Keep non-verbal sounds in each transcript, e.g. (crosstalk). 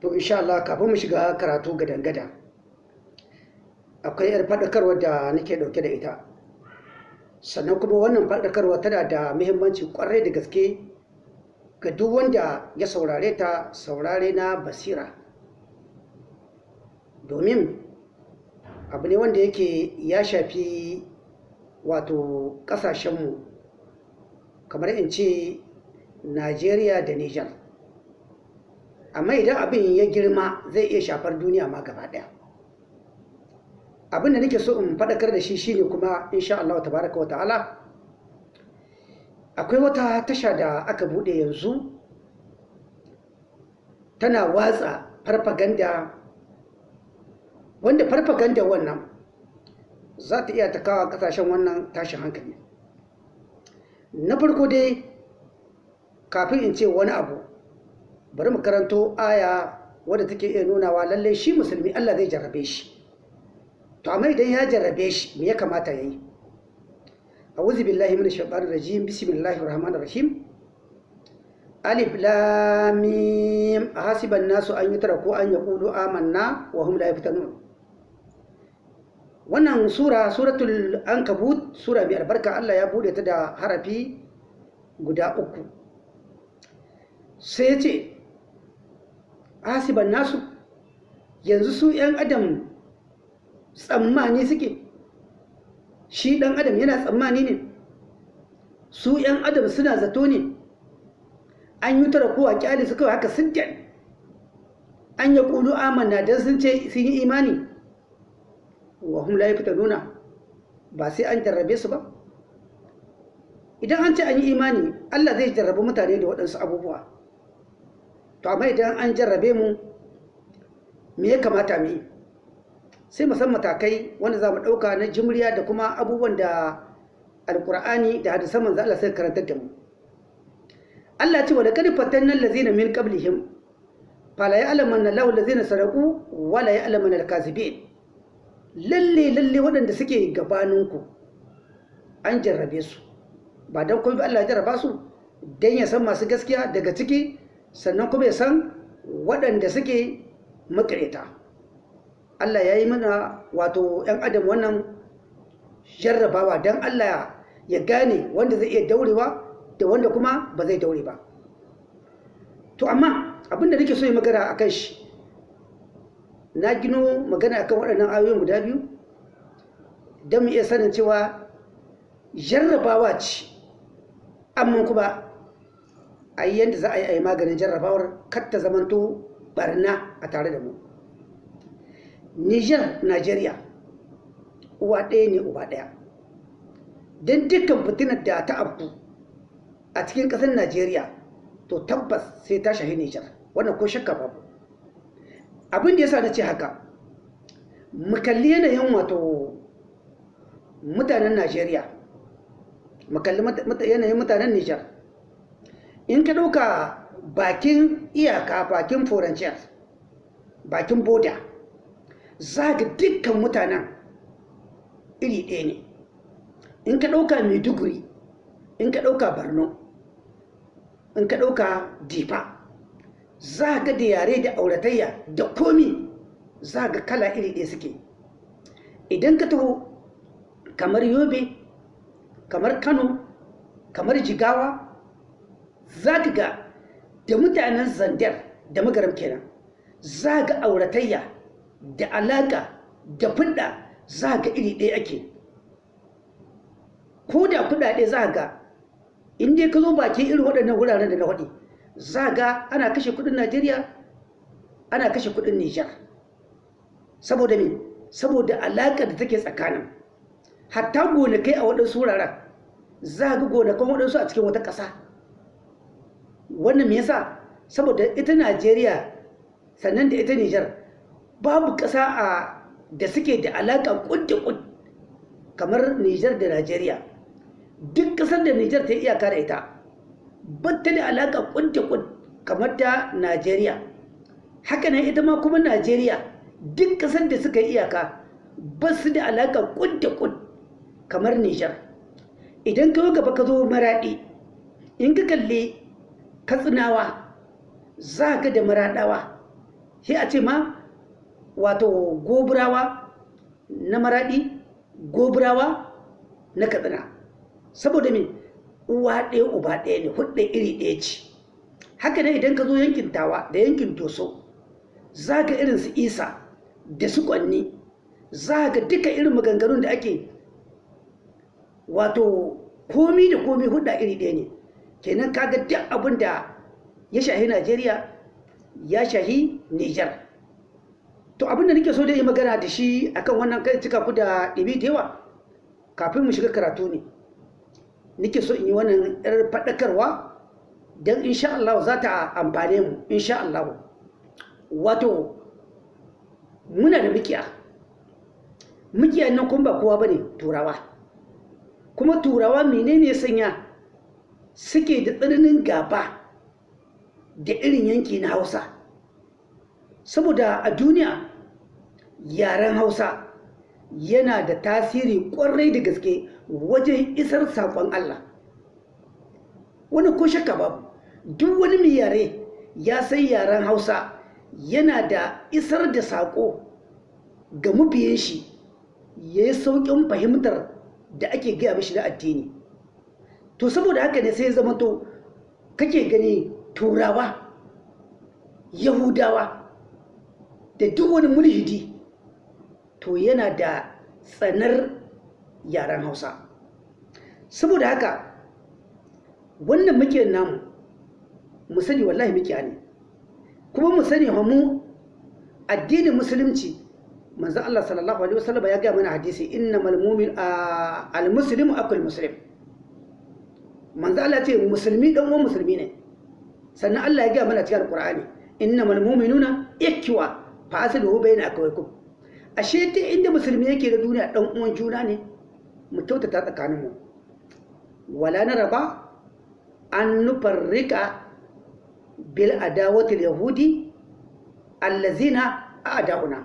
to insha Allah kafin mu shiga karatu gadan-gadan akwai yar faɗakarwa da nake ɗauke da ita. Sannan kuma wannan faɗakarwa tana da muhimmanci ƙwarai da gaske ga duk wanda ya saurare ta saurare na basira. Domin abu ne wanda yake ya shafi wato ƙasashenmu kamar in ce najeriya da nijar amma idan abin ya girma zai iya shafar duniya ma gaba ɗaya. Abin da nake so in faɗakar da shi shine kuma insha Allah tabaraka wa ta'ala akwai wata tasha da aka buɗe yanzu tana watsa farfaganda wanda farfaganda wannan za ta iya takawa ƙasashen wannan tashin hankali. Na farko dai kafin in ce wani abu bari mu karanto aya wadda take iya nunawa lallai shi musulmi Allah zai jarrabe shi. To amma idan ya jarrabe shi me ya kamata ya yi? A'udhu billahi minash shaitanir rajim. Bismillahir rahmanir rahim. Alif lam mim. Hasiban nasu an yutraku an yaqulu amanna wa hum la yaftanun wannan sura suratul ankabut sura mai albarka Allah ya buɗe ta da harafi guda uku. Sai ce hasiban nasu. Yanzu su 'yan adam tsammani suke. Shi ɗan adam yana tsammani ne. Su 'yan adam suna zato ne. An yi tara kowa kyali su kawai haka sun an ya ƙulu amanna don sun ce sun yi imani. Wa hum la nuna ba sai an jarrabe su ba. Idan an ce an yi imani Allah zai jarrabe mutane da waɗansu abubuwa. To amma idan an jarrabe mu me ya kamata mu yi? Sai musan matakai wanda za mu ɗauka na jimriya da kuma abubuwan da alkur'ani da hadisan manzo Allah sai karantar da mu. Allah ce wa laqad fatanna allazina min qablihim fala ya'lamanna Allahu allazina saraqu wa la ya'lamanna al-kazibin. Lalle lalle waɗanda suke gabaninku an jarrabe su. Ba don kuma Allah ya jarraba su don ya san masu gaskiya daga ciki sannan kuma ya san waɗanda suke makareta Allah ya yi mana wato 'yan adam wannan jarrabawa don Allah ya gane wanda zai iya daurewa da wanda kuma ba zai daure ba. To amma abin da nake so yi magana a kan shi na gino magana akan waɗannan ayoyin guda biyu don mu iya sanin cewa jarrabawa ce amma kuma a yi yadda za a yi a yi maganin jarrabawar kar ta zamanto barna a tare da mu. Niger nigeria uwa ɗaya ne uba ɗaya. Don dukkan fitinar da ta abu a cikin ƙasar najeriya to tabbas sai ta shahi niger. Wannan ko shakka babu. Abin da ya sa na ce haka mu kalli yanayin wato mutanen najeriya mu kalli yanayin mutanen niger. In ka ɗauka bakin iyaka bakin furanciyar bakin boda za ga dukkan mutanen iri ɗaya ne. In ka ɗauka maiduguri in ka ɗauka borno in ka ɗauka difa za ga da yare da auratayya da komi za ga kala iri ɗaya suke. Idan ka taho kamar yobe kamar kano kamar jigawa za ka ga da mutanen zandar da magaram kenan za ga auratayya da alaƙa da fudda za ga iri ɗaya ake. Ko da kuɗaɗe za ga inda ka zo baki irin waɗannan wuraren da na waɗi za ga ana kashe kuɗin najeriya ana kashe kuɗin nijar. Saboda me? Saboda alaƙa da take tsakanin. Hatta gonakai a waɗansu wuraren za ga gonakan waɗansu a cikin wata ƙasa. Wannan me yasa? Saboda ita najeriya sannan da ita nijar babu ƙasa a da suke da alaƙa ƙud da ƙud kamar nijar da najeriya. Duk ƙasar da nijar ta yi iyaka da ita batta da alaƙa ƙud da ƙud kamar ta najeriya. Haka nan ita ma kuma najeriya duk ƙasar da suka iyaka ba su da alaƙa ƙud da ƙud kamar nijar. Idan ka gaba ka zo maraɗi in ka kalli katsinawa za ka da maraɗawa sai a ce ma wato goburawa na maraɗi goburawa na katsina. Saboda me? Uwa ɗaya uba ɗaya ne huɗu iri ɗaya ce. Haka ne idan ka zo yankin tawa da yankin toso za ka irin su isa da su kwanni za ka duka irin maganganun da ake wato komi da komi huɗu iri ɗaya ne. Kenan kaga duk abin da ya shahi najeriya ya shahi nijar to abin da nake so da yi magana da shi akan wannan kai cika ku da ɗibi da yawa kafin mu shiga karatu ne. Nake so in yi wannan yar faɗakarwa don insha Allah za ta amfane mu insha Allah wato muna da mikiya. Mikiya nan kuma ba kowa ba ne turawa. Kuma turawa menene sanya? Suke da tsananin gaba da irin yanki na hausa. Saboda a duniya yaren hausa yana da tasiri ƙwarai da gaske wajen isar saƙon Allah. Wani ko shakka babu duk wani mai yare ya san yaren hausa yana da isar da saƙo ga mabiyan shi ya yi sauƙin fahimtar da ake gaya mishi na addini. To saboda haka ne sai zama to kake gani turawa yahudawa da duk wani mulhidi to yana da tsanar yaren hausa. Saboda haka wannan muke namu mu sani wallahi muke ne. Kuma mu sani mu addinin musulunci manzo Allah sallallahu alaihi wasallam ya ga mana hadisi innamal mu'min al-muslimu akul muslim. Manzo Allah ce musulmi dan uwan musulmi ne. Sannan Allah ya ga mana cikin alqur'ani innamal mu'minuna ikwa fa asluhu bayna ashe ta inda musulmi yake da duniya dan uwan juna ne. Mu kyautata tsakanin mu wala na raba an nufarrika bil adawati yahudi allazina a'da'una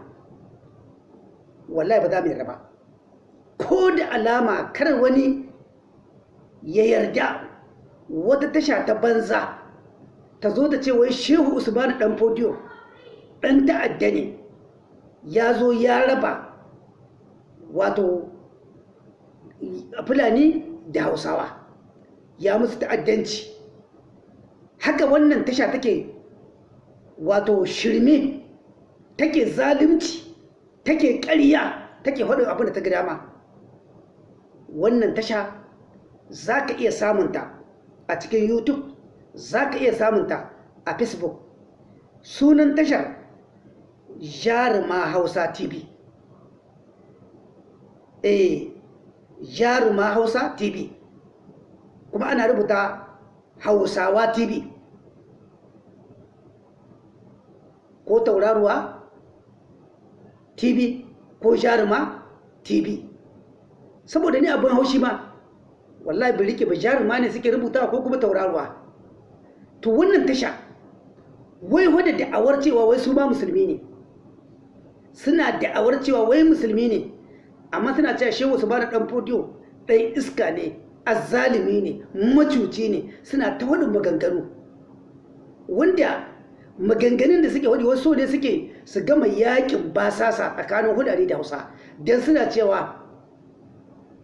wallahi ba za mu yarda ba. Ko da alama kar wani ya yarda wata tasha ta banza ta zo ta ce wai shehu usmanu dan fodiyo dan ta'adda ne ya zo ya raba wato fulani da hausawa ya musu ta'addanci. Haka wannan tasha take wato shirme take zalunci take ƙarya take faɗin abin da ta gida ma wannan tasha za ka iya samunta a cikin youtube za ka iya samunta a facebook. Sunan tashar jaruma hausa tv eh jaruma hausa tv kuma ana rubuta hausawa tv ko tauraruwa tv ko jaruma tv saboda ni abin haushi ma wallahi bai riƙe ba jaruma ne suke rubuta ko kuma tauraruwa. To wannan tasha wai wadda da'awar cewa wai su ma musulmi ne. Suna da'awar cewa wai musulmi ne amma suna cewa shehu su ba da dan fodiyo ɗan iska ne azzalimi ne macuci ne suna ta wadin maganganu. Wanda maganganun da suke wadi wasu ne suke su gama yaƙin basasa tsakanin hudari da hausa don suna cewa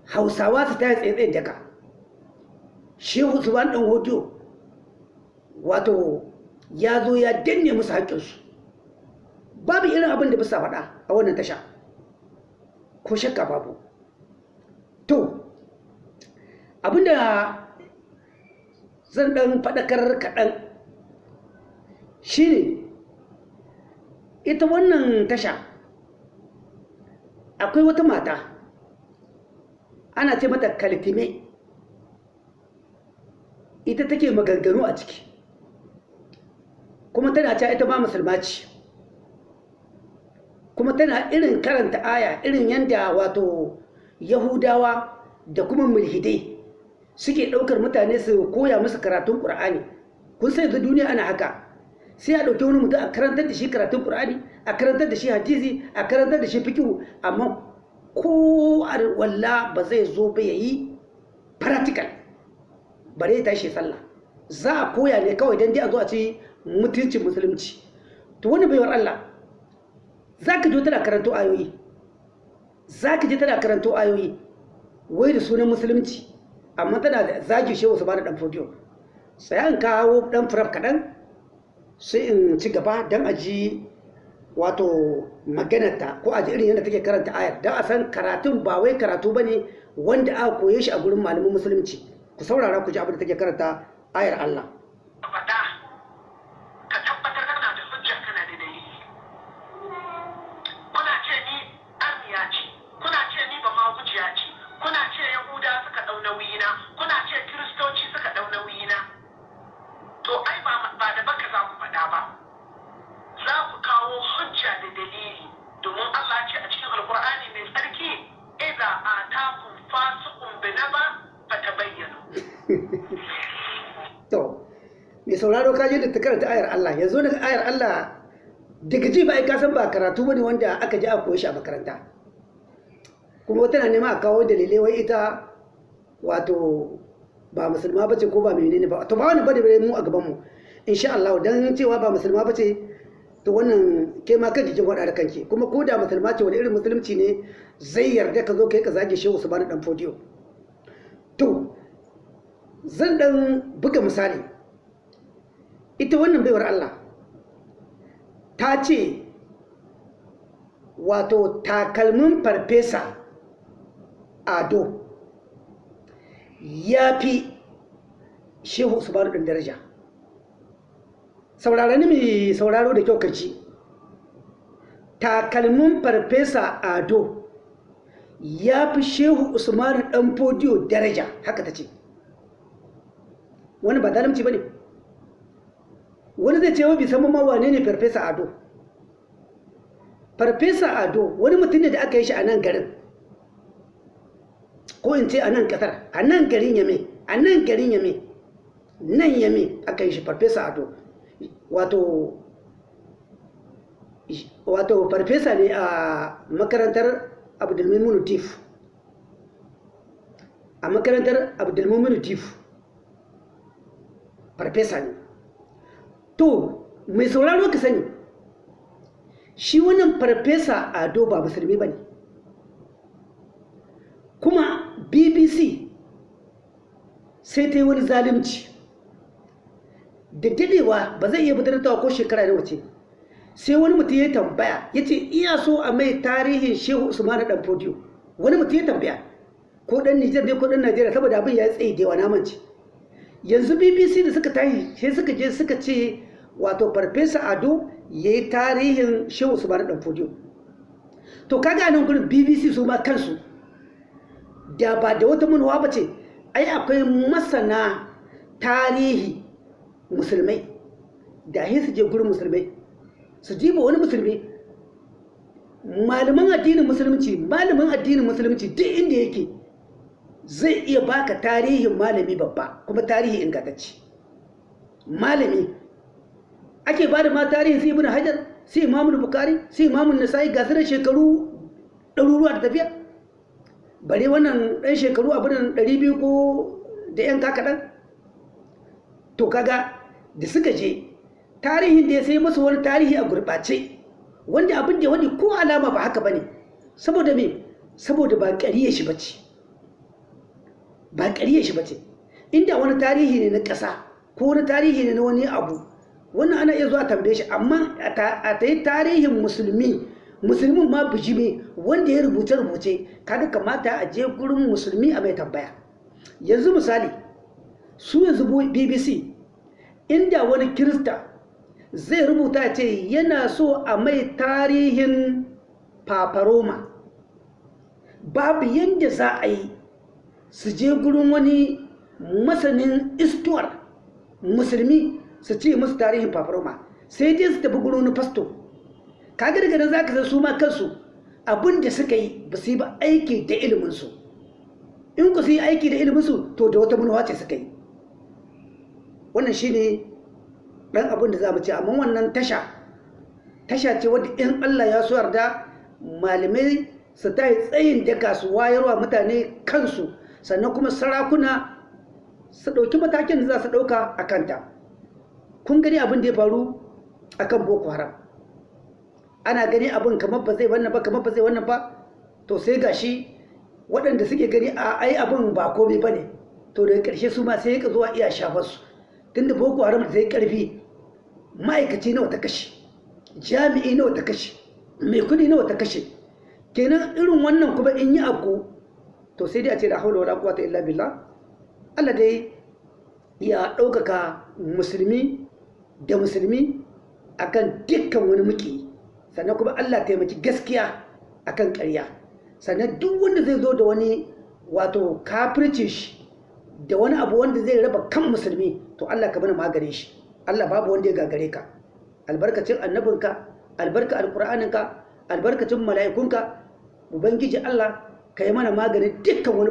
hausawa su ta yi tsaye daga shehu ba da ɗan hodiyo wato ya zo ya danne musu haƙƙinsu. Babu irin abin da bisa faɗa a wannan tasha. Ko shakka babu. To abin da zan ɗan faɗakar kaɗan shine ita wannan tasha akwai wata mata ana ce mata kaltime ita take maganganu a ciki. Kuma tana cewa ita ba musulma ce. Kuma tana irin karanta aya irin yadda wato yahudawa da kuma mulhidai suke ɗaukar mutane su koya musu karatun ƙur'ani kun sai da duniya ana haka. Sai a ɗauki wani mutum a karantar da shi karatun ƙur'ani a karantar da shi hadisi a karantar da shi fikihu amma ko walla ba zai zo ba ya yi practical. Bare ya tashi sallah. Za a koya ne kawai don dai a zo a ce mutuncin musulunci. To wani baiwar Allah za ka je tana karanto ayoyi. Za ka je tana karanto ayoyi wai da sunan musulunci amma tana da zagi shehu su ba da dan fodiyo. Sai an kawo dan firaf kaɗan sai in ci gaba don a ji wato maganarta ko a ji irin yadda take karanta ayar. Don a san karatun ba wai karatu ba ne wanda aka koye shi a gurin malamin musulunci. Ku saurara ku ji abin da take karanta ayar Allah. (laughs) to mai sauraro ka je da ta karanta ayar Allah. Yanzu daga ayar Allah daga ji ba ai ka san ba karatu ba ne wanda aka ji a koyi shi a makaranta. Kuma na nema a kawo dalilai wai ita wato ba musulma bace ko ba menene ba. To ba wani ba ne mu a gaban mu. Insha Allah dan cewa ba musulma bace to wannan ke ma kanki kin da kanki. Kuma ko da musulma ce wani irin musulunci ne zai yarda ka zo kai ka zage shehu su bani dan fodiyo to zan dan buga misali. Ita wannan baiwar Allah ta ce wato takalmin farfesa ado ya fi shehu usmanu ɗin daraja. Saurarani mai sauraro da kyau kaci takalmin farfesa ado ya fi shehu usmanu ɗan fodiyo daraja haka ta ce. Wani ba zalimci ba ne wani zai ce wa bisan ma wane ne farfesa ado. Farfesa ado wani mutum ne da aka yi shi a nan garin. Ko in ce a nan ƙasar a nan garin yame a nan garin yame nan yame aka yi shi farfesa ado. Wato wato farfesa ne a makarantar abdulmimunu tif a makarantar abdulmimunu tif farfesa ne to mai sauraro ka sani shi wannan farfesa ado ba musulmi ba ne. Kuma bbc sai ta yi wani zalunci. Da dadewa ba zai iya fitar ko shekara da wace sai wani mutum ya tambaya ya ce iya so a mai tarihin shehu usmanu dan fodiyo. Wani mutum ya tambaya ko dan nijar ne ko dan najeriya? Saboda abin ya tsaye da yawa namanci yanzu bbc da suka tashi sai suka je suka ce wato farfesa ado ya yi tarihin shehu usmanu dan fodiyo to kaga nan gurin bbc su ma kansu da ba da wata manuwa ba ce ai akwai masana tarihi musulmai da hin su je gurin musulmai su jiba wani musulmi. Malaman addinin musulunci malamin addinin musulunci duk inda yake zai iya baka tarihin malami babba kuma tarihi ingantacce. Malami ake ba da ma tarihin sai ibn hajar sai imamul bukari sai imamun nasa'i ga da shekaru ɗaruruwa da tafiya. Bare wannan ɗan shekaru abin ɗari biyu ko da yan kakaɗan to kaga da suka je tarihin da ya sai masu wani tarihi a gurɓace wanda abin da wani ko alama ba haka ba ne. Saboda me? Saboda ba ƙariye shi bace ba ƙariye shi bace inda wani tarihi ne na ƙasa ko wani tarihi ne na wani abu wannan ana iya zuwa tambaye shi. Amma a ta yi tarihin musulmi musulmin ma bijime wanda ya rubuce rubuce kaga kamata a je gurin musulmi a mai tambaya. Yanzu misali su yanzu bbc inda wani kirista zai rubuta ce yana so a mai tarihin paparoma babu yadda za a yi su je gurin wani masanin istuwar musulmi su ce musu tarihin paparoma sai dai su tafi gurin fasto. Kaga daga nan za ka san su ma kansu abin da suka yi ba su yi ba aiki da iliminsu. In ku su yi aiki da iliminsu to da wata manuwa ce suka yi. Wannan shi ne ɗan abin da za mu ce. Amma wannan tasha tasha ce wadda in Allah ya so yarda malamai su ta yi tsayin daka su wayarwa mutane kansu sannan kuma sarakuna su ɗauki matakin da za su ɗauka a kanta. Kun gani abin da ya faru a kan boko haram? Ana gani abin kamar ba zai wannan ba kamar ba zai wannan ba? To sai gashi waɗanda suke gani a ai abin ba komai ba ne. To daga ƙarshe su ma sai ya zuwa iya shafar su. Tunda boko haram da zai ƙarfi ma'aikaci nawa ta kashe jami'i nawa ta kashe mai kuɗi nawa ta kashe. Kenan irin wannan kuma in yi abu to sai dai a ce da haula wala quwwata illa billah. Allah dai ya ɗaukaka musulmi da musulmi akan dukkan wani muki sannan kuma Allah taimaki gaskiya akan ƙarya. Sannan duk wanda zai zo da wani wato kafirci shi da wani abu wanda zai raba kan musulmi to Allah ka bani magare shi. Allah babu wanda ya gagare ka. Albarkacin annabinka albarka alƙur'aninka albarkacin mala'ikunka ubangiji Allah ka yi mana maganin dukkan wani